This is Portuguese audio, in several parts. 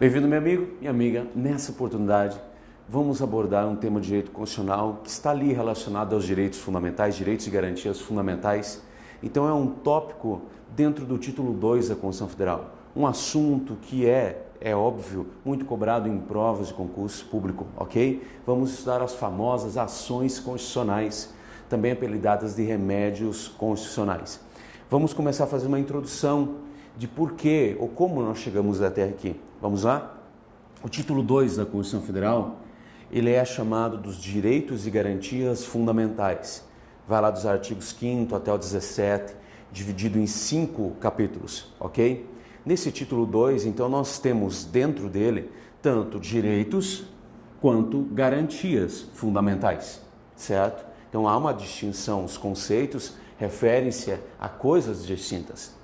Bem-vindo, meu amigo e amiga. Nessa oportunidade, vamos abordar um tema de direito constitucional que está ali relacionado aos direitos fundamentais, direitos e garantias fundamentais. Então, é um tópico dentro do título 2 da Constituição Federal. Um assunto que é, é óbvio, muito cobrado em provas de concurso público, ok? Vamos estudar as famosas ações constitucionais, também apelidadas de remédios constitucionais. Vamos começar a fazer uma introdução de por que ou como nós chegamos até aqui. Vamos lá? O título 2 da Constituição Federal, ele é chamado dos direitos e garantias fundamentais. Vai lá dos artigos 5 até o 17, dividido em cinco capítulos, ok? Nesse título 2, então, nós temos dentro dele tanto direitos quanto garantias fundamentais, certo? Então há uma distinção, os conceitos referem-se a coisas distintas.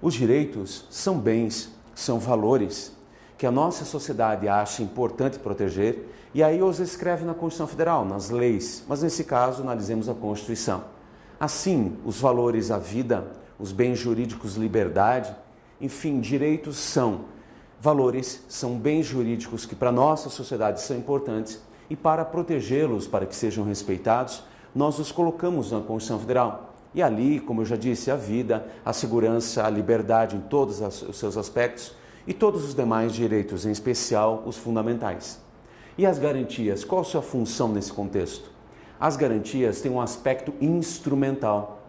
Os direitos são bens, são valores que a nossa sociedade acha importante proteger e aí os escreve na Constituição Federal, nas leis, mas nesse caso analisemos a Constituição. Assim, os valores à vida, os bens jurídicos, liberdade, enfim, direitos são valores, são bens jurídicos que para nossa sociedade são importantes e para protegê-los, para que sejam respeitados, nós os colocamos na Constituição Federal. E ali, como eu já disse, a vida, a segurança, a liberdade em todos os seus aspectos e todos os demais direitos, em especial os fundamentais. E as garantias, qual a sua função nesse contexto? As garantias têm um aspecto instrumental.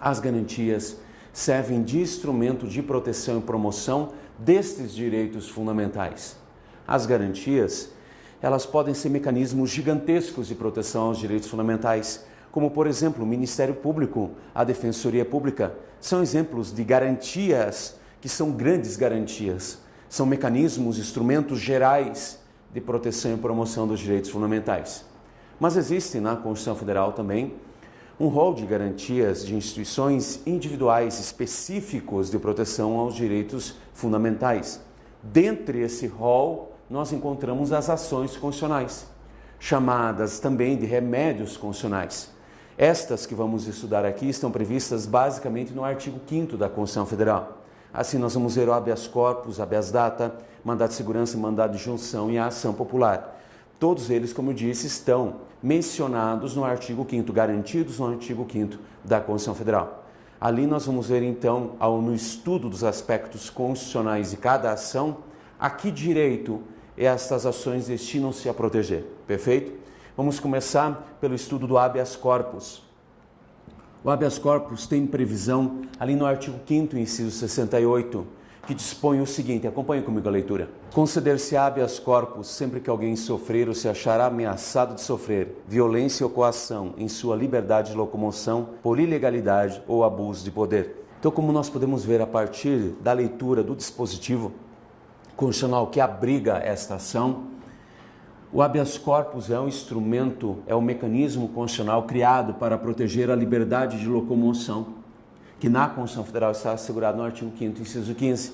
As garantias servem de instrumento de proteção e promoção destes direitos fundamentais. As garantias, elas podem ser mecanismos gigantescos de proteção aos direitos fundamentais, como por exemplo o Ministério Público, a Defensoria Pública, são exemplos de garantias que são grandes garantias, são mecanismos, instrumentos gerais de proteção e promoção dos direitos fundamentais. Mas existe na Constituição Federal também um rol de garantias de instituições individuais específicos de proteção aos direitos fundamentais. Dentre esse rol, nós encontramos as ações constitucionais, chamadas também de remédios constitucionais. Estas que vamos estudar aqui estão previstas basicamente no artigo 5 da Constituição Federal. Assim, nós vamos ver o habeas corpus, habeas data, mandado de segurança, mandado de junção e a ação popular. Todos eles, como eu disse, estão mencionados no artigo 5 garantidos no artigo 5 da Constituição Federal. Ali nós vamos ver, então, ao, no estudo dos aspectos constitucionais de cada ação, a que direito estas ações destinam-se a proteger. Perfeito? Vamos começar pelo estudo do habeas corpus. O habeas corpus tem previsão ali no artigo 5 inciso 68, que dispõe o seguinte, acompanhe comigo a leitura. Conceder-se habeas corpus sempre que alguém sofrer ou se achar ameaçado de sofrer violência ou coação em sua liberdade de locomoção por ilegalidade ou abuso de poder. Então, como nós podemos ver a partir da leitura do dispositivo constitucional que abriga esta ação, o habeas corpus é um instrumento, é um mecanismo constitucional criado para proteger a liberdade de locomoção, que na Constituição Federal está assegurado no artigo 5 inciso 15.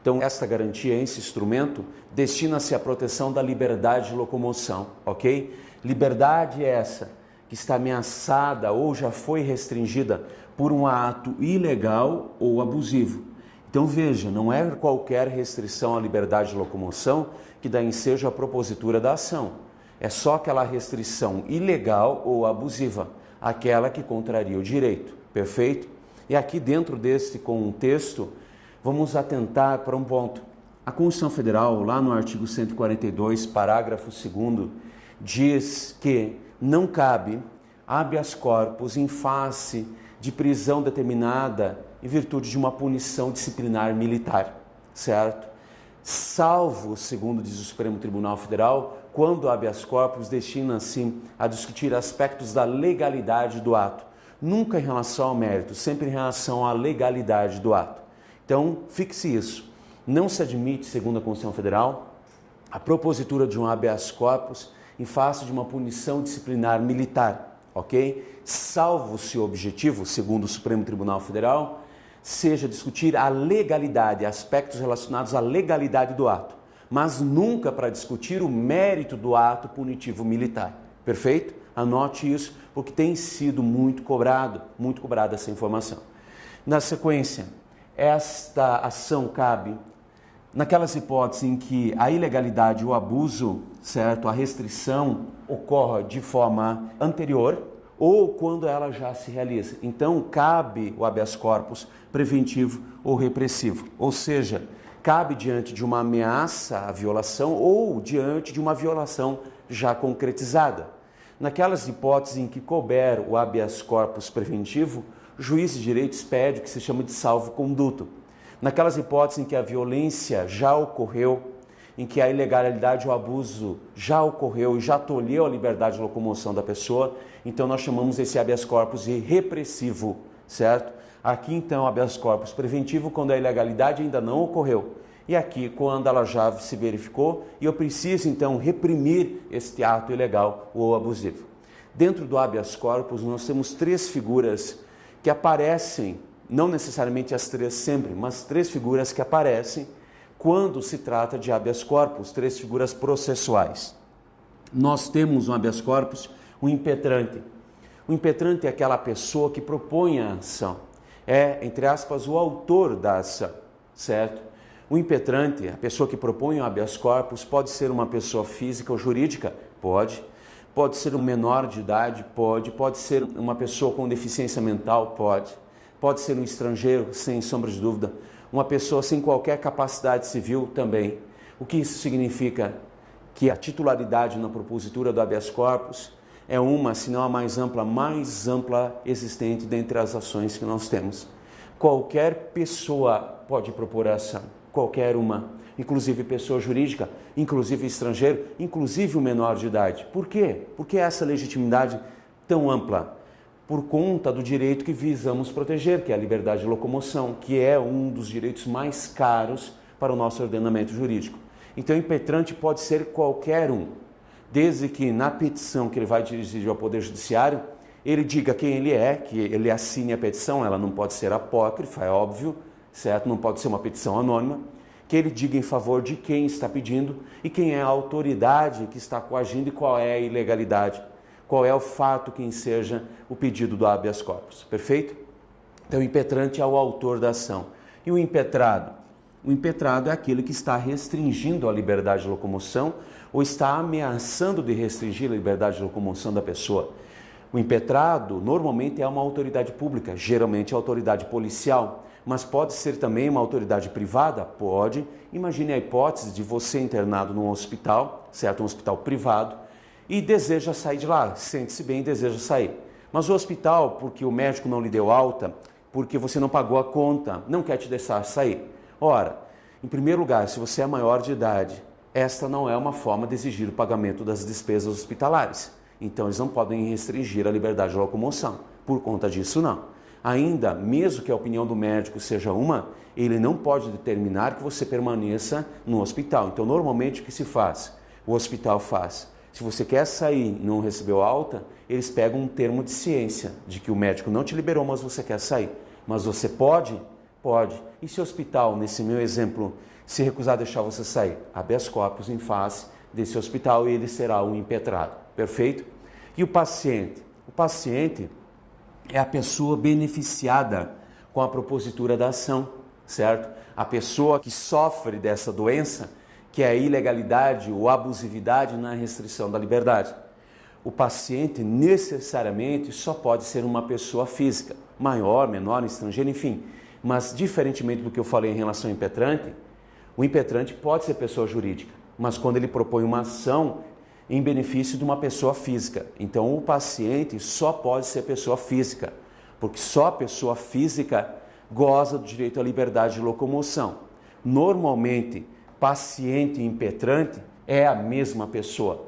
Então, esta garantia, esse instrumento, destina-se à proteção da liberdade de locomoção, ok? Liberdade é essa que está ameaçada ou já foi restringida por um ato ilegal ou abusivo. Então veja, não é qualquer restrição à liberdade de locomoção que dá ensejo à propositura da ação. É só aquela restrição ilegal ou abusiva, aquela que contraria o direito. Perfeito? E aqui dentro deste contexto, vamos atentar para um ponto. A Constituição Federal, lá no artigo 142, parágrafo 2 diz que não cabe habeas corpus em face de prisão determinada em virtude de uma punição disciplinar militar, certo? Salvo, segundo diz o Supremo Tribunal Federal, quando habeas corpus destina-se a discutir aspectos da legalidade do ato, nunca em relação ao mérito, sempre em relação à legalidade do ato. Então, fixe isso. Não se admite, segundo a Constituição Federal, a propositura de um habeas corpus em face de uma punição disciplinar militar, ok? Salvo se o objetivo, segundo o Supremo Tribunal Federal, seja discutir a legalidade, aspectos relacionados à legalidade do ato, mas nunca para discutir o mérito do ato punitivo militar. Perfeito? Anote isso, porque tem sido muito cobrado, muito cobrada essa informação. Na sequência, esta ação cabe naquelas hipóteses em que a ilegalidade, o abuso, certo, a restrição ocorra de forma anterior ou quando ela já se realiza. Então, cabe o habeas corpus preventivo ou repressivo, ou seja, cabe diante de uma ameaça à violação ou diante de uma violação já concretizada. Naquelas hipóteses em que couber o habeas corpus preventivo, juiz de direito expede o que se chama de salvo-conduto naquelas hipóteses em que a violência já ocorreu, em que a ilegalidade ou abuso já ocorreu e já tolheu a liberdade de locomoção da pessoa, então nós chamamos esse habeas corpus de repressivo, certo? Aqui então habeas corpus preventivo quando a ilegalidade ainda não ocorreu. E aqui quando ela já se verificou e eu preciso então reprimir este ato ilegal ou abusivo. Dentro do habeas corpus nós temos três figuras que aparecem não necessariamente as três sempre, mas três figuras que aparecem quando se trata de habeas corpus, três figuras processuais. Nós temos um habeas corpus, um impetrante. O impetrante é aquela pessoa que propõe a ação, é, entre aspas, o autor da ação, certo? O impetrante, a pessoa que propõe o habeas corpus, pode ser uma pessoa física ou jurídica? Pode. Pode ser um menor de idade? Pode. Pode ser uma pessoa com deficiência mental? Pode pode ser um estrangeiro, sem sombra de dúvida, uma pessoa sem qualquer capacidade civil também. O que isso significa? Que a titularidade na propositura do habeas corpus é uma, se não a mais ampla, mais ampla existente dentre as ações que nós temos. Qualquer pessoa pode propor a ação, qualquer uma, inclusive pessoa jurídica, inclusive estrangeiro, inclusive o menor de idade. Por quê? Por que essa legitimidade tão ampla? Por conta do direito que visamos proteger, que é a liberdade de locomoção, que é um dos direitos mais caros para o nosso ordenamento jurídico. Então, impetrante pode ser qualquer um, desde que na petição que ele vai dirigir ao Poder Judiciário, ele diga quem ele é, que ele assine a petição, ela não pode ser apócrifa, é óbvio, certo? Não pode ser uma petição anônima, que ele diga em favor de quem está pedindo e quem é a autoridade que está coagindo e qual é a ilegalidade qual é o fato que enseja o pedido do habeas corpus. Perfeito? Então, o impetrante é o autor da ação. E o impetrado? O impetrado é aquele que está restringindo a liberdade de locomoção ou está ameaçando de restringir a liberdade de locomoção da pessoa. O impetrado normalmente é uma autoridade pública, geralmente a autoridade policial, mas pode ser também uma autoridade privada? Pode. Imagine a hipótese de você internado num hospital, certo? Um hospital privado, e deseja sair de lá, sente-se bem e deseja sair. Mas o hospital, porque o médico não lhe deu alta, porque você não pagou a conta, não quer te deixar sair. Ora, em primeiro lugar, se você é maior de idade, esta não é uma forma de exigir o pagamento das despesas hospitalares. Então, eles não podem restringir a liberdade de locomoção. Por conta disso, não. Ainda, mesmo que a opinião do médico seja uma, ele não pode determinar que você permaneça no hospital. Então, normalmente, o que se faz? O hospital faz se você quer sair e não recebeu alta, eles pegam um termo de ciência, de que o médico não te liberou, mas você quer sair. Mas você pode? Pode. E se o hospital, nesse meu exemplo, se recusar a deixar você sair? Habeas corpus em face desse hospital e ele será um impetrado. Perfeito? E o paciente? O paciente é a pessoa beneficiada com a propositura da ação, certo? A pessoa que sofre dessa doença que é a ilegalidade ou abusividade na restrição da liberdade. O paciente necessariamente só pode ser uma pessoa física, maior, menor, estrangeira, enfim. Mas, diferentemente do que eu falei em relação ao impetrante, o impetrante pode ser pessoa jurídica, mas quando ele propõe uma ação em benefício de uma pessoa física. Então, o paciente só pode ser pessoa física, porque só a pessoa física goza do direito à liberdade de locomoção. Normalmente, paciente e impetrante é a mesma pessoa.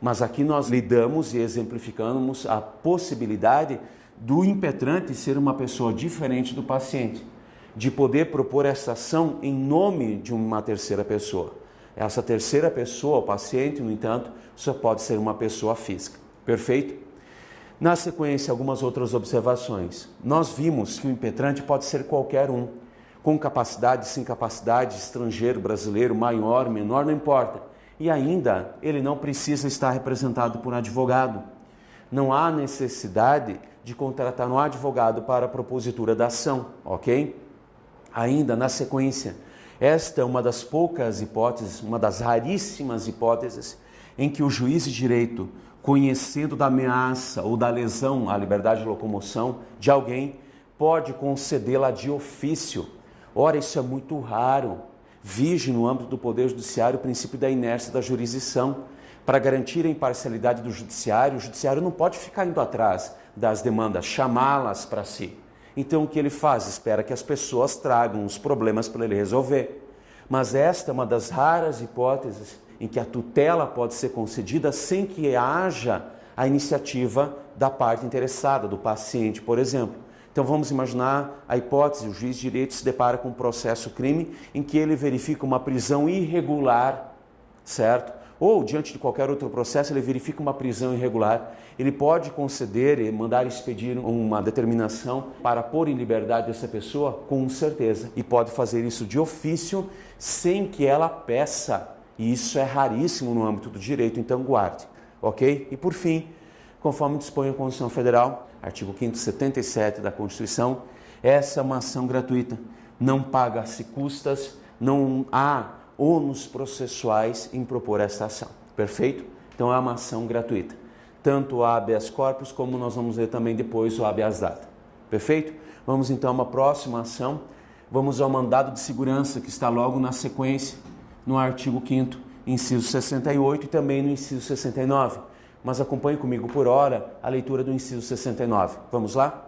Mas aqui nós lidamos e exemplificamos a possibilidade do impetrante ser uma pessoa diferente do paciente, de poder propor essa ação em nome de uma terceira pessoa. Essa terceira pessoa, o paciente, no entanto, só pode ser uma pessoa física. Perfeito? Na sequência, algumas outras observações. Nós vimos que o impetrante pode ser qualquer um com capacidade, sem capacidade, estrangeiro, brasileiro, maior, menor, não importa. E ainda ele não precisa estar representado por um advogado. Não há necessidade de contratar um advogado para a propositura da ação, ok? Ainda na sequência, Esta é uma das poucas hipóteses, uma das raríssimas hipóteses em que o juiz de direito, conhecendo da ameaça ou da lesão à liberdade de locomoção de alguém, pode concedê-la de ofício. Ora, isso é muito raro. Vige no âmbito do Poder Judiciário o princípio da inércia da jurisdição. Para garantir a imparcialidade do Judiciário, o Judiciário não pode ficar indo atrás das demandas, chamá-las para si. Então o que ele faz? Espera que as pessoas tragam os problemas para ele resolver. Mas esta é uma das raras hipóteses em que a tutela pode ser concedida sem que haja a iniciativa da parte interessada, do paciente, por exemplo. Então vamos imaginar a hipótese, o juiz de direito se depara com um processo crime em que ele verifica uma prisão irregular, certo? Ou diante de qualquer outro processo, ele verifica uma prisão irregular, ele pode conceder e mandar expedir uma determinação para pôr em liberdade essa pessoa com certeza e pode fazer isso de ofício sem que ela peça e isso é raríssimo no âmbito do direito, então guarde, ok? E por fim, conforme dispõe a Constituição Federal, artigo 577 da Constituição, essa é uma ação gratuita, não paga-se custas, não há ônus processuais em propor essa ação, perfeito? Então é uma ação gratuita, tanto o habeas corpus como nós vamos ver também depois o habeas data, perfeito? Vamos então a uma próxima ação, vamos ao mandado de segurança que está logo na sequência, no artigo 5 inciso 68 e também no inciso 69. Mas acompanhe comigo por hora a leitura do inciso 69. Vamos lá?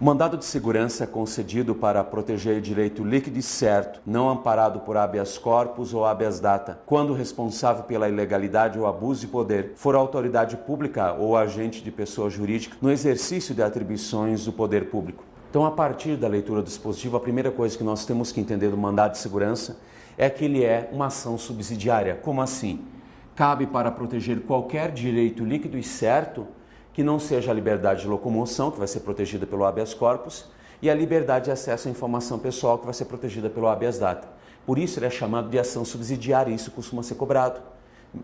O mandado de segurança é concedido para proteger direito líquido e certo, não amparado por habeas corpus ou habeas data, quando o responsável pela ilegalidade ou abuso de poder for autoridade pública ou agente de pessoa jurídica no exercício de atribuições do poder público. Então, a partir da leitura do dispositivo, a primeira coisa que nós temos que entender do mandado de segurança é que ele é uma ação subsidiária. Como assim? Cabe para proteger qualquer direito líquido e certo que não seja a liberdade de locomoção, que vai ser protegida pelo habeas corpus, e a liberdade de acesso à informação pessoal, que vai ser protegida pelo habeas data. Por isso ele é chamado de ação subsidiária, e isso costuma ser cobrado.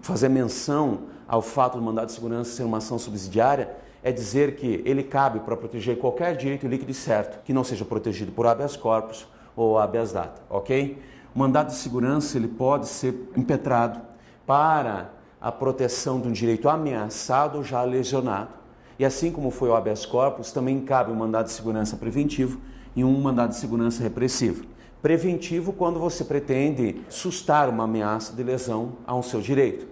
Fazer menção ao fato do mandado de segurança ser uma ação subsidiária é dizer que ele cabe para proteger qualquer direito líquido e certo que não seja protegido por habeas corpus ou habeas data, ok? O mandado de segurança ele pode ser impetrado para a proteção de um direito ameaçado ou já lesionado. E assim como foi o habeas corpus, também cabe um mandado de segurança preventivo e um mandado de segurança repressivo. Preventivo quando você pretende sustar uma ameaça de lesão a um seu direito.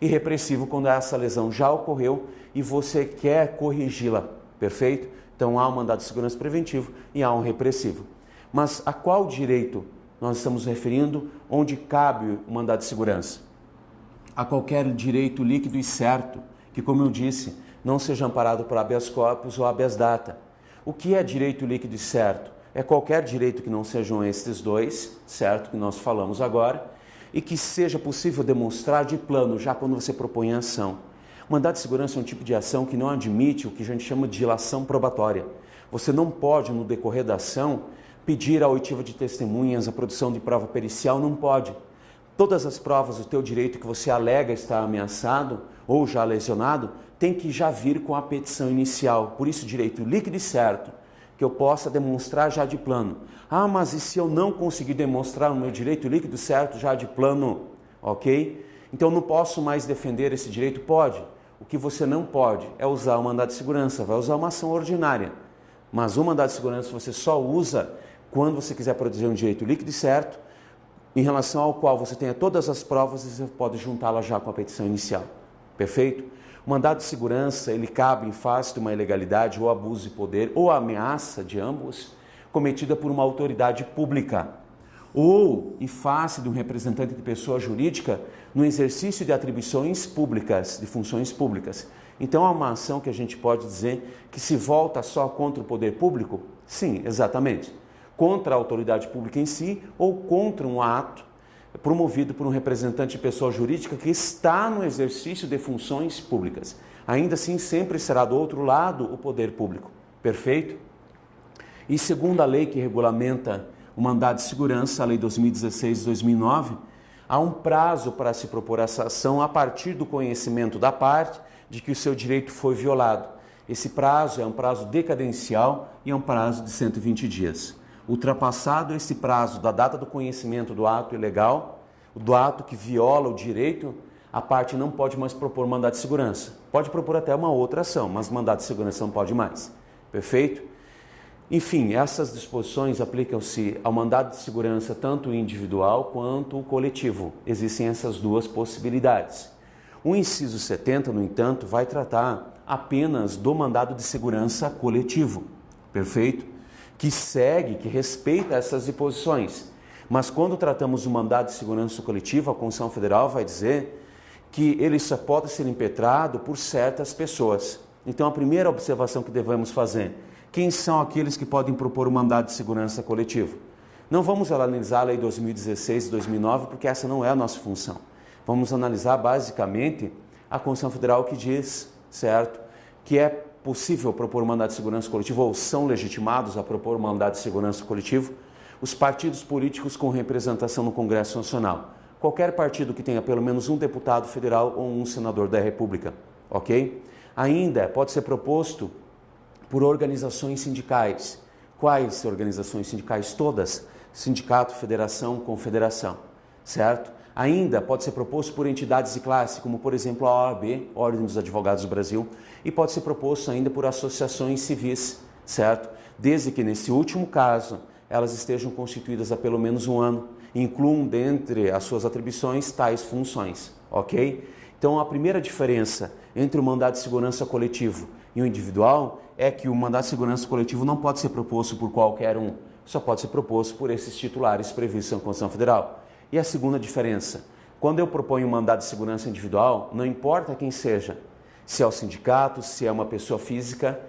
E repressivo quando essa lesão já ocorreu e você quer corrigi-la. Perfeito? Então há um mandado de segurança preventivo e há um repressivo. Mas a qual direito nós estamos referindo onde cabe o mandado de segurança. A qualquer direito líquido e certo, que, como eu disse, não seja amparado por habeas corpus ou habeas data. O que é direito líquido e certo? É qualquer direito que não sejam estes dois, certo, que nós falamos agora, e que seja possível demonstrar de plano, já quando você propõe a ação. O mandado de segurança é um tipo de ação que não admite o que a gente chama de dilação probatória. Você não pode, no decorrer da ação, pedir a oitiva de testemunhas, a produção de prova pericial, não pode. Todas as provas do teu direito que você alega estar ameaçado ou já lesionado, tem que já vir com a petição inicial. Por isso, direito líquido e certo, que eu possa demonstrar já de plano. Ah, mas e se eu não conseguir demonstrar o meu direito líquido certo já de plano? Ok? Então não posso mais defender esse direito? Pode. O que você não pode é usar o mandado de segurança, vai usar uma ação ordinária. Mas o mandado de segurança você só usa quando você quiser proteger um direito líquido e certo, em relação ao qual você tenha todas as provas e você pode juntá-la já com a petição inicial. Perfeito? O mandado de segurança, ele cabe em face de uma ilegalidade ou abuso de poder ou ameaça de ambos cometida por uma autoridade pública ou em face de um representante de pessoa jurídica no exercício de atribuições públicas, de funções públicas. Então é uma ação que a gente pode dizer que se volta só contra o poder público? Sim, exatamente contra a autoridade pública em si ou contra um ato promovido por um representante de pessoa jurídica que está no exercício de funções públicas. Ainda assim, sempre será do outro lado o poder público. Perfeito? E segundo a lei que regulamenta o mandado de segurança, a Lei 2016-2009, há um prazo para se propor essa ação a partir do conhecimento da parte de que o seu direito foi violado. Esse prazo é um prazo decadencial e é um prazo de 120 dias. Ultrapassado esse prazo da data do conhecimento do ato ilegal, do ato que viola o direito, a parte não pode mais propor mandado de segurança. Pode propor até uma outra ação, mas mandado de segurança não pode mais. Perfeito? Enfim, essas disposições aplicam-se ao mandado de segurança tanto individual quanto coletivo. Existem essas duas possibilidades. O inciso 70, no entanto, vai tratar apenas do mandado de segurança coletivo. Perfeito? Que segue, que respeita essas disposições. Mas quando tratamos do mandado de segurança coletivo, a Constituição Federal vai dizer que ele só pode ser impetrado por certas pessoas. Então, a primeira observação que devemos fazer, quem são aqueles que podem propor o mandado de segurança coletivo? Não vamos analisar a lei 2016 e 2009, porque essa não é a nossa função. Vamos analisar basicamente a Constituição Federal que diz, certo, que é possível propor mandado de segurança coletivo ou são legitimados a propor um mandado de segurança coletivo os partidos políticos com representação no Congresso Nacional. Qualquer partido que tenha pelo menos um deputado federal ou um senador da República, ok? Ainda pode ser proposto por organizações sindicais. Quais organizações sindicais? Todas. Sindicato, federação, confederação, certo? Ainda pode ser proposto por entidades de classe, como por exemplo a OAB, Ordem dos Advogados do Brasil, e pode ser proposto ainda por associações civis, certo? Desde que nesse último caso elas estejam constituídas há pelo menos um ano, incluam dentre as suas atribuições tais funções, ok? Então a primeira diferença entre o mandado de segurança coletivo e o individual é que o mandado de segurança coletivo não pode ser proposto por qualquer um, só pode ser proposto por esses titulares previstos na Constituição Federal. E a segunda diferença, quando eu proponho um mandado de segurança individual, não importa quem seja, se é o sindicato, se é uma pessoa física,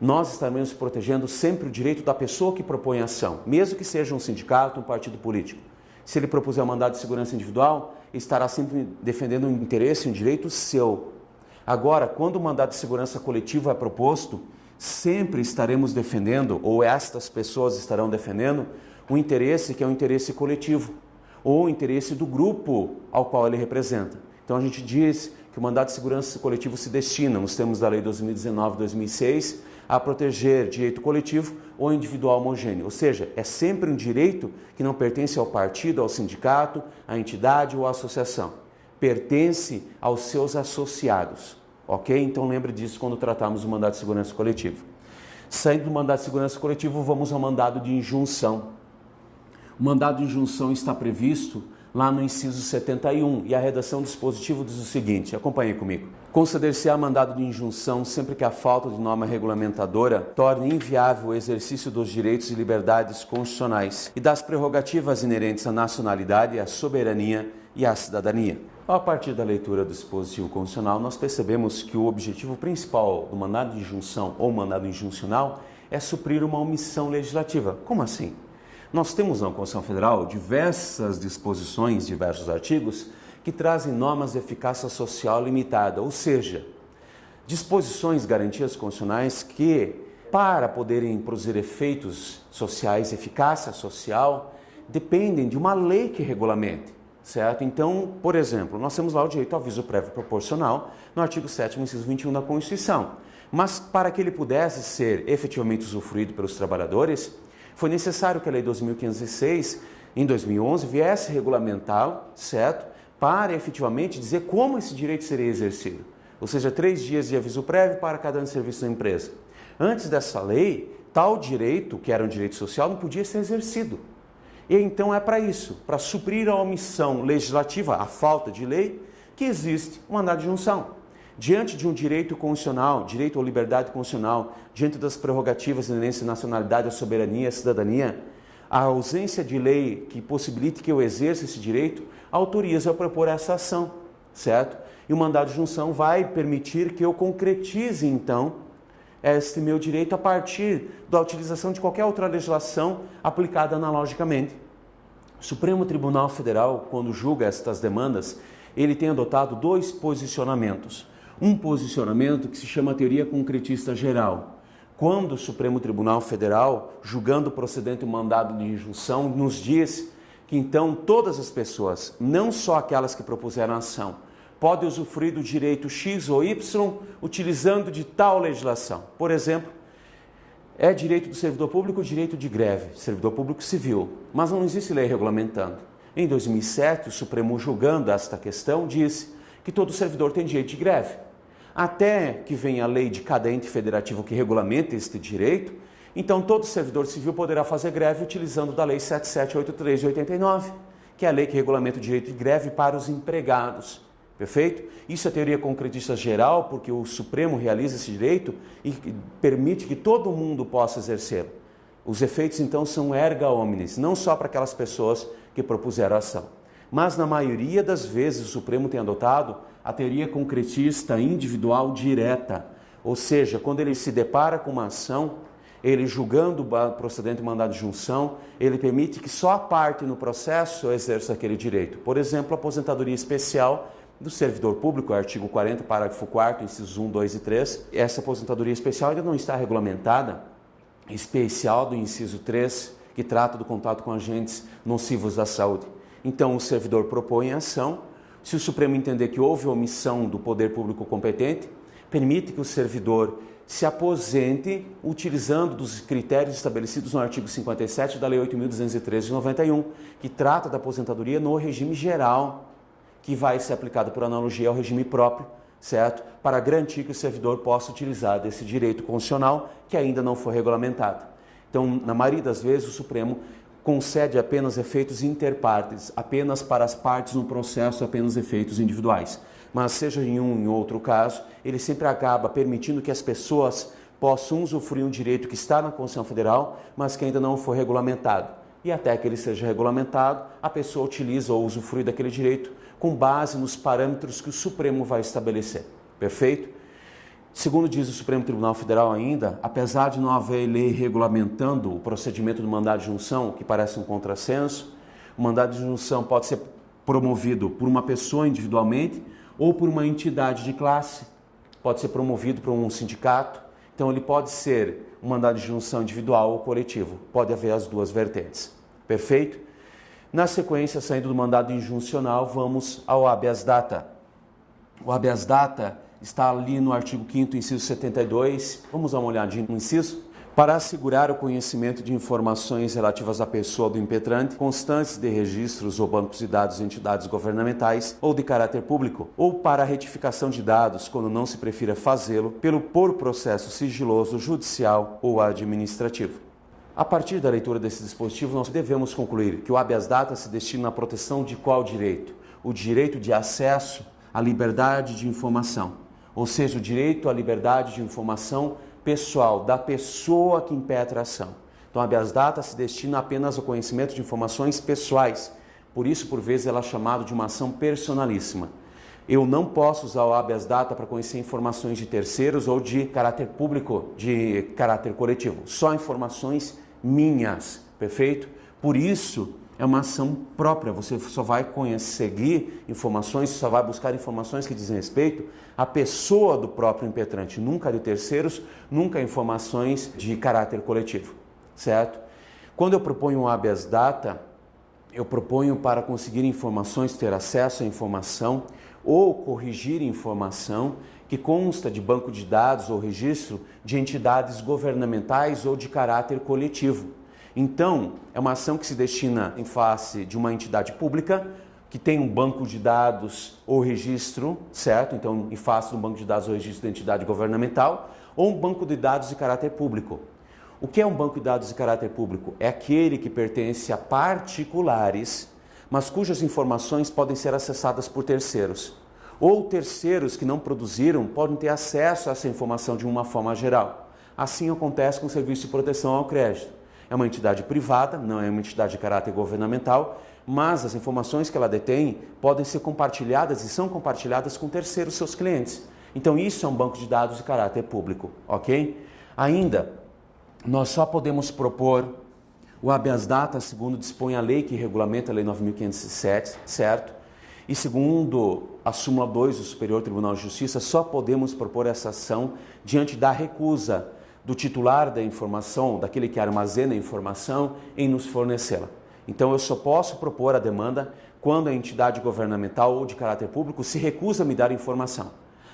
nós estaremos protegendo sempre o direito da pessoa que propõe a ação, mesmo que seja um sindicato, um partido político. Se ele propuser um mandado de segurança individual, estará sempre defendendo um interesse, um direito seu. Agora, quando o mandado de segurança coletivo é proposto, sempre estaremos defendendo, ou estas pessoas estarão defendendo, um interesse que é um interesse coletivo, ou o interesse do grupo ao qual ele representa. Então a gente diz que o mandato de segurança coletivo se destina, nos termos da Lei 2019-2006, a proteger direito coletivo ou individual homogêneo. Ou seja, é sempre um direito que não pertence ao partido, ao sindicato, à entidade ou à associação. Pertence aos seus associados. Ok? Então lembre disso quando tratamos do mandato de segurança coletivo. Saindo do mandato de segurança coletivo, vamos ao mandado de injunção. O mandado de injunção está previsto lá no inciso 71 e a redação do dispositivo diz o seguinte, acompanhe comigo. Conceder-se-á mandado de injunção sempre que a falta de norma regulamentadora torne inviável o exercício dos direitos e liberdades constitucionais e das prerrogativas inerentes à nacionalidade, à soberania e à cidadania. A partir da leitura do dispositivo constitucional, nós percebemos que o objetivo principal do mandado de injunção ou mandado injuncional é suprir uma omissão legislativa. Como assim? Nós temos na Constituição Federal diversas disposições, diversos artigos, que trazem normas de eficácia social limitada, ou seja, disposições, garantias constitucionais que, para poderem produzir efeitos sociais, eficácia social, dependem de uma lei que regulamente, certo? Então, por exemplo, nós temos lá o direito ao aviso prévio proporcional no artigo 7 inciso 21 da Constituição. Mas para que ele pudesse ser efetivamente usufruído pelos trabalhadores, foi necessário que a Lei 2.506, em 2011, viesse regulamentar, certo? Para efetivamente dizer como esse direito seria exercido. Ou seja, três dias de aviso prévio para cada ano de serviço da empresa. Antes dessa lei, tal direito, que era um direito social, não podia ser exercido. E então é para isso, para suprir a omissão legislativa, a falta de lei, que existe o mandado de junção diante de um direito constitucional, direito ou liberdade constitucional, diante das prerrogativas inerentes à nacionalidade, à soberania, à cidadania, a ausência de lei que possibilite que eu exerça esse direito autoriza a propor essa ação, certo? E o mandado de junção vai permitir que eu concretize, então, este meu direito a partir da utilização de qualquer outra legislação aplicada analogicamente. O Supremo Tribunal Federal, quando julga estas demandas, ele tem adotado dois posicionamentos um posicionamento que se chama teoria concretista geral. Quando o Supremo Tribunal Federal, julgando procedente o mandado de injunção, nos diz que então todas as pessoas, não só aquelas que propuseram a ação, podem usufruir do direito X ou Y utilizando de tal legislação. Por exemplo, É direito do servidor público o direito de greve, servidor público civil, mas não existe lei regulamentando. Em 2007, o Supremo julgando esta questão disse que todo servidor tem direito de greve. Até que venha a lei de cada ente federativo que regulamenta este direito, então todo servidor civil poderá fazer greve utilizando da lei 7783 de 89, que é a lei que regulamenta o direito de greve para os empregados. Perfeito? Isso é teoria concretista geral, porque o Supremo realiza esse direito e permite que todo mundo possa exercê-lo. Os efeitos, então, são erga omnes, não só para aquelas pessoas que propuseram a ação. Mas, na maioria das vezes, o Supremo tem adotado a teoria concretista individual direta. Ou seja, quando ele se depara com uma ação, ele julgando o procedente mandado de junção, ele permite que só a parte no processo exerça aquele direito. Por exemplo, a aposentadoria especial do servidor público, artigo 40, parágrafo 4 incisos 1, 2 e 3. Essa aposentadoria especial ainda não está regulamentada, especial do inciso 3, que trata do contato com agentes nocivos da saúde. Então, o servidor propõe a ação. Se o Supremo entender que houve omissão do poder público competente, permite que o servidor se aposente utilizando dos critérios estabelecidos no artigo 57 da Lei 8.213 de 91, que trata da aposentadoria no regime geral que vai ser aplicado por analogia ao regime próprio, certo? Para garantir que o servidor possa utilizar desse direito constitucional que ainda não foi regulamentado. Então, na maioria das vezes, o Supremo concede apenas efeitos interpartes, apenas para as partes no processo, apenas efeitos individuais. Mas seja em um em outro caso, ele sempre acaba permitindo que as pessoas possam usufruir um direito que está na Constituição Federal, mas que ainda não foi regulamentado. E até que ele seja regulamentado, a pessoa utiliza ou usufrui daquele direito com base nos parâmetros que o Supremo vai estabelecer. Perfeito? Segundo diz o Supremo Tribunal Federal ainda, apesar de não haver lei regulamentando o procedimento do mandado de junção, que parece um contrassenso, o mandado de junção pode ser promovido por uma pessoa individualmente ou por uma entidade de classe, pode ser promovido por um sindicato, então ele pode ser um mandado de junção individual ou coletivo, pode haver as duas vertentes. Perfeito? Na sequência, saindo do mandado injuncional, vamos ao habeas data. O habeas data está ali no artigo 5º, inciso 72. Vamos dar uma olhadinha no inciso? Para assegurar o conhecimento de informações relativas à pessoa do impetrante, constantes de registros ou bancos de dados de entidades governamentais ou de caráter público, ou para a retificação de dados, quando não se prefira fazê-lo, pelo por processo sigiloso, judicial ou administrativo. A partir da leitura desse dispositivo, nós devemos concluir que o habeas data se destina à proteção de qual direito? O direito de acesso à liberdade de informação, ou seja, o direito à liberdade de informação pessoal da pessoa que impetra a ação. Então, a habeas data se destina apenas ao conhecimento de informações pessoais, por isso, por vezes, ela é chamada de uma ação personalíssima. Eu não posso usar o habeas data para conhecer informações de terceiros ou de caráter público, de caráter coletivo. Só informações minhas, perfeito? Por isso, é uma ação própria, você só vai conseguir informações, só vai buscar informações que dizem respeito à pessoa do próprio impetrante, nunca de terceiros, nunca informações de caráter coletivo, certo? Quando eu proponho um habeas data, eu proponho para conseguir informações, ter acesso à informação ou corrigir informação que consta de banco de dados ou registro de entidades governamentais ou de caráter coletivo. Então, é uma ação que se destina em face de uma entidade pública que tem um banco de dados ou registro, certo? Então, em face de um banco de dados ou registro de entidade governamental, ou um banco de dados de caráter público. O que é um banco de dados de caráter público? É aquele que pertence a particulares, mas cujas informações podem ser acessadas por terceiros ou terceiros que não produziram podem ter acesso a essa informação de uma forma geral. Assim acontece com o Serviço de Proteção ao Crédito. É uma entidade privada, não é uma entidade de caráter governamental, mas as informações que ela detém podem ser compartilhadas e são compartilhadas com terceiros seus clientes. Então isso é um banco de dados de caráter público, ok? Ainda, nós só podemos propor o habeas data, segundo dispõe a lei que regulamenta a Lei 9.507, certo? E segundo a súmula 2 do Superior Tribunal de Justiça, só podemos propor essa ação diante da recusa do titular da informação, daquele que armazena a informação, em nos fornecê-la. Então eu só posso propor a demanda quando a entidade governamental ou de caráter público se recusa a me dar informação.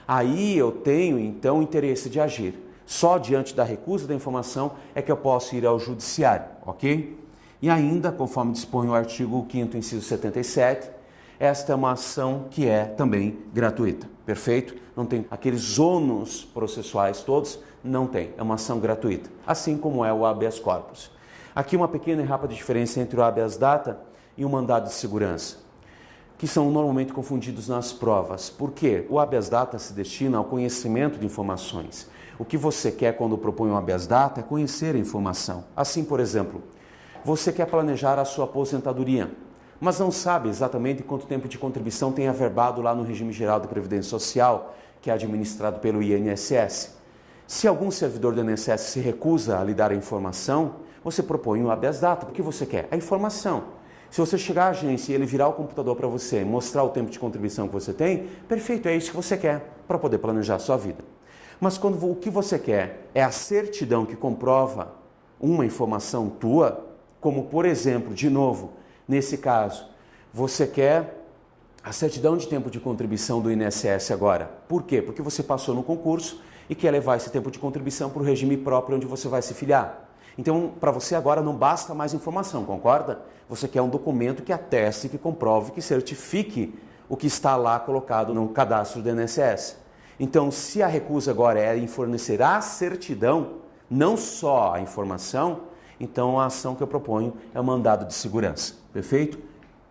Aí eu tenho então interesse de agir. Só diante da recusa da informação é que eu posso ir ao judiciário, ok? E ainda, conforme dispõe o artigo 5 inciso 77, esta é uma ação que é também gratuita, perfeito? Não tem aqueles ônus processuais todos, não tem, é uma ação gratuita, assim como é o habeas corpus. Aqui uma pequena e rápida diferença entre o habeas data e o mandado de segurança, que são normalmente confundidos nas provas. Por quê? O habeas data se destina ao conhecimento de informações. O que você quer quando propõe um habeas data é conhecer a informação. Assim, por exemplo, você quer planejar a sua aposentadoria, mas não sabe exatamente quanto tempo de contribuição tem averbado lá no regime geral de previdência social, que é administrado pelo INSS. Se algum servidor do INSS se recusa a lhe dar a informação, você propõe um habeas data. O que você quer? A informação. Se você chegar à agência e ele virar o computador para você e mostrar o tempo de contribuição que você tem, perfeito, é isso que você quer para poder planejar a sua vida. Mas quando o que você quer é a certidão que comprova uma informação tua, como por exemplo, de novo, nesse caso, você quer a certidão de tempo de contribuição do INSS agora. Por quê? Porque você passou no concurso e quer levar esse tempo de contribuição para o regime próprio onde você vai se filiar. Então, para você agora não basta mais informação, concorda? Você quer um documento que ateste, que comprove, que certifique o que está lá colocado no cadastro do INSS. Então, se a recusa agora é em fornecer a certidão, não só a informação, então a ação que eu proponho é o mandado de segurança. Perfeito?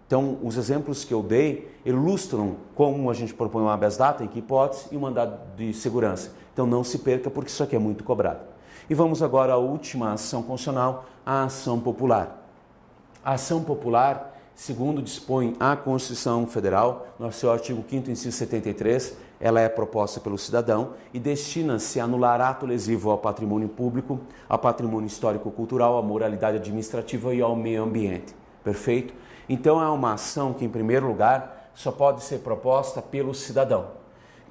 Então, os exemplos que eu dei ilustram como a gente propõe um habeas data, em que hipótese, e um mandado de segurança. Então, não se perca, porque isso aqui é muito cobrado. E vamos agora à última ação constitucional, a ação popular. A ação popular, segundo dispõe a Constituição Federal, no seu artigo 5 inciso 73, ela é proposta pelo cidadão e destina-se a anular ato lesivo ao patrimônio público, ao patrimônio histórico-cultural, à moralidade administrativa e ao meio ambiente. Perfeito? Então é uma ação que, em primeiro lugar, só pode ser proposta pelo cidadão.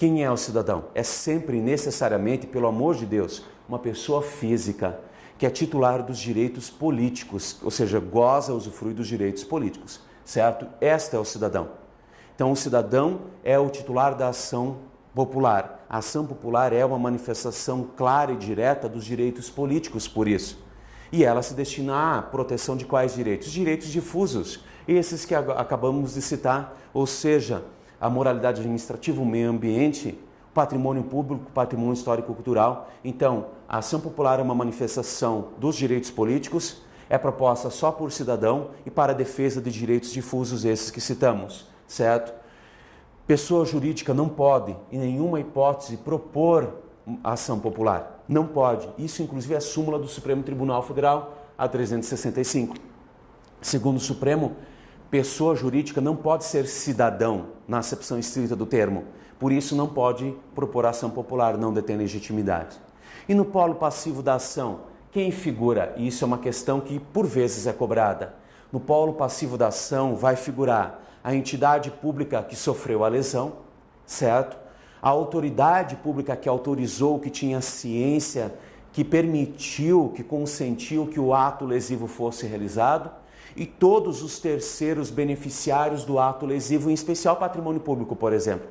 Quem é o cidadão? É sempre necessariamente, pelo amor de Deus, uma pessoa física que é titular dos direitos políticos, ou seja, goza, usufrui dos direitos políticos, certo? Este é o cidadão. Então, o cidadão é o titular da ação popular. A ação popular é uma manifestação clara e direta dos direitos políticos, por isso. E ela se destina à proteção de quais direitos? Direitos difusos, esses que acabamos de citar, ou seja, a moralidade administrativa, o meio ambiente, patrimônio público, patrimônio histórico-cultural. Então, a ação popular é uma manifestação dos direitos políticos, é proposta só por cidadão e para a defesa de direitos difusos esses que citamos certo? Pessoa jurídica não pode, em nenhuma hipótese, propor ação popular. Não pode. Isso, inclusive, é a súmula do Supremo Tribunal Federal, a 365. Segundo o Supremo, pessoa jurídica não pode ser cidadão, na acepção estrita do termo. Por isso, não pode propor ação popular, não detém legitimidade. E no polo passivo da ação, quem figura? Isso é uma questão que, por vezes, é cobrada. No polo passivo da ação vai figurar a entidade pública que sofreu a lesão, certo? A autoridade pública que autorizou, que tinha ciência, que permitiu, que consentiu que o ato lesivo fosse realizado, e todos os terceiros beneficiários do ato lesivo, em especial patrimônio público, por exemplo.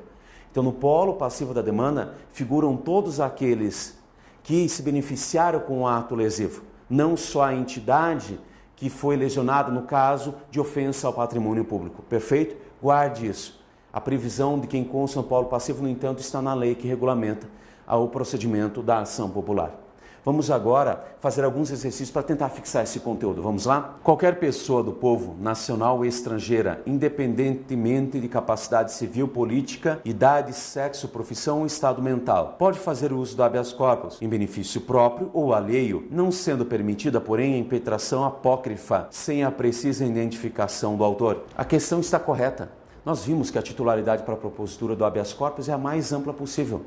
Então, no polo passivo da demanda, figuram todos aqueles que se beneficiaram com o ato lesivo, não só a entidade que foi lesionado no caso de ofensa ao patrimônio público. Perfeito? Guarde isso. A previsão de quem consta no polo passivo, no entanto, está na lei que regulamenta o procedimento da ação popular. Vamos agora fazer alguns exercícios para tentar fixar esse conteúdo. Vamos lá? Qualquer pessoa do povo, nacional ou estrangeira, independentemente de capacidade civil, política, idade, sexo, profissão ou estado mental, pode fazer uso do habeas corpus em benefício próprio ou alheio, não sendo permitida, porém, a impetração apócrifa sem a precisa identificação do autor. A questão está correta. Nós vimos que a titularidade para a propositura do habeas corpus é a mais ampla possível.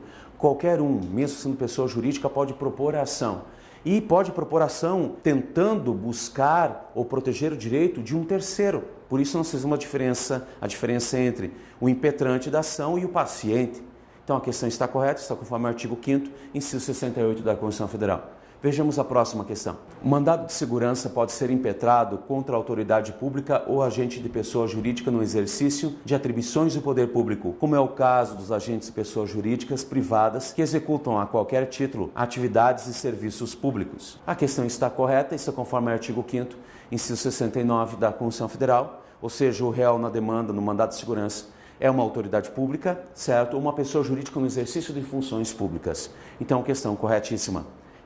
Qualquer um, mesmo sendo pessoa jurídica, pode propor a ação. E pode propor ação tentando buscar ou proteger o direito de um terceiro. Por isso nós fizemos uma diferença, a diferença entre o impetrante da ação e o paciente. Então a questão está correta, está conforme o artigo 5 inciso 68 da Constituição Federal. Vejamos a próxima questão. O mandado de segurança pode ser impetrado contra a autoridade pública ou agente de pessoa jurídica no exercício de atribuições do poder público, como é o caso dos agentes de pessoas jurídicas privadas que executam a qualquer título atividades e serviços públicos. A questão está correta, isso é conforme o artigo 5 inciso 69 da Constituição Federal, ou seja, o réu na demanda no mandado de segurança é uma autoridade pública, certo? Ou uma pessoa jurídica no exercício de funções públicas. Então, questão corretíssima.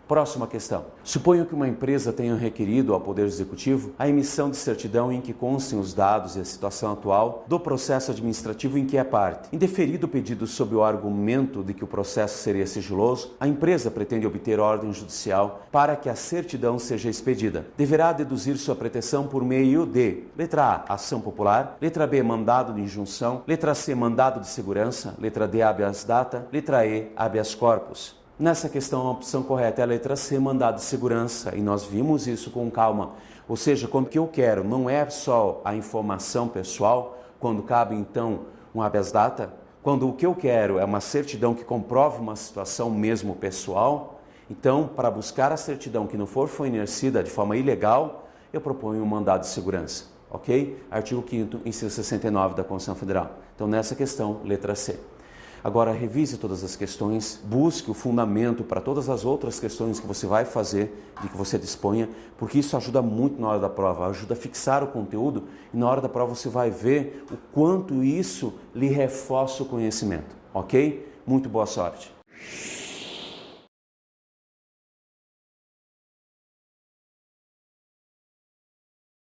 Próxima questão. Suponho que uma empresa tenha requerido ao Poder Executivo a emissão de certidão em que constem os dados e a situação atual do processo administrativo em que é parte. Indeferido o pedido sob o argumento de que o processo seria sigiloso, a empresa pretende obter ordem judicial para que a certidão seja expedida. Deverá deduzir sua pretensão por meio de letra A, ação popular, letra B, mandado de injunção, letra C, mandado de segurança, letra D, habeas data, letra E, habeas corpus. Nessa questão, a opção correta é a letra C, mandado de segurança, e nós vimos isso com calma. Ou seja, quando que eu quero não é só a informação pessoal, quando cabe então um habeas data, quando o que eu quero é uma certidão que comprove uma situação mesmo pessoal, então, para buscar a certidão que não for fornecida de forma ilegal, eu proponho um mandado de segurança, ok? Artigo 5º, inciso 69 da Constituição Federal. Então, nessa questão, letra C. Agora, revise todas as questões, busque o fundamento para todas as outras questões que você vai fazer, de que você disponha, porque isso ajuda muito na hora da prova, ajuda a fixar o conteúdo e na hora da prova você vai ver o quanto isso lhe reforça o conhecimento, ok? Muito boa sorte!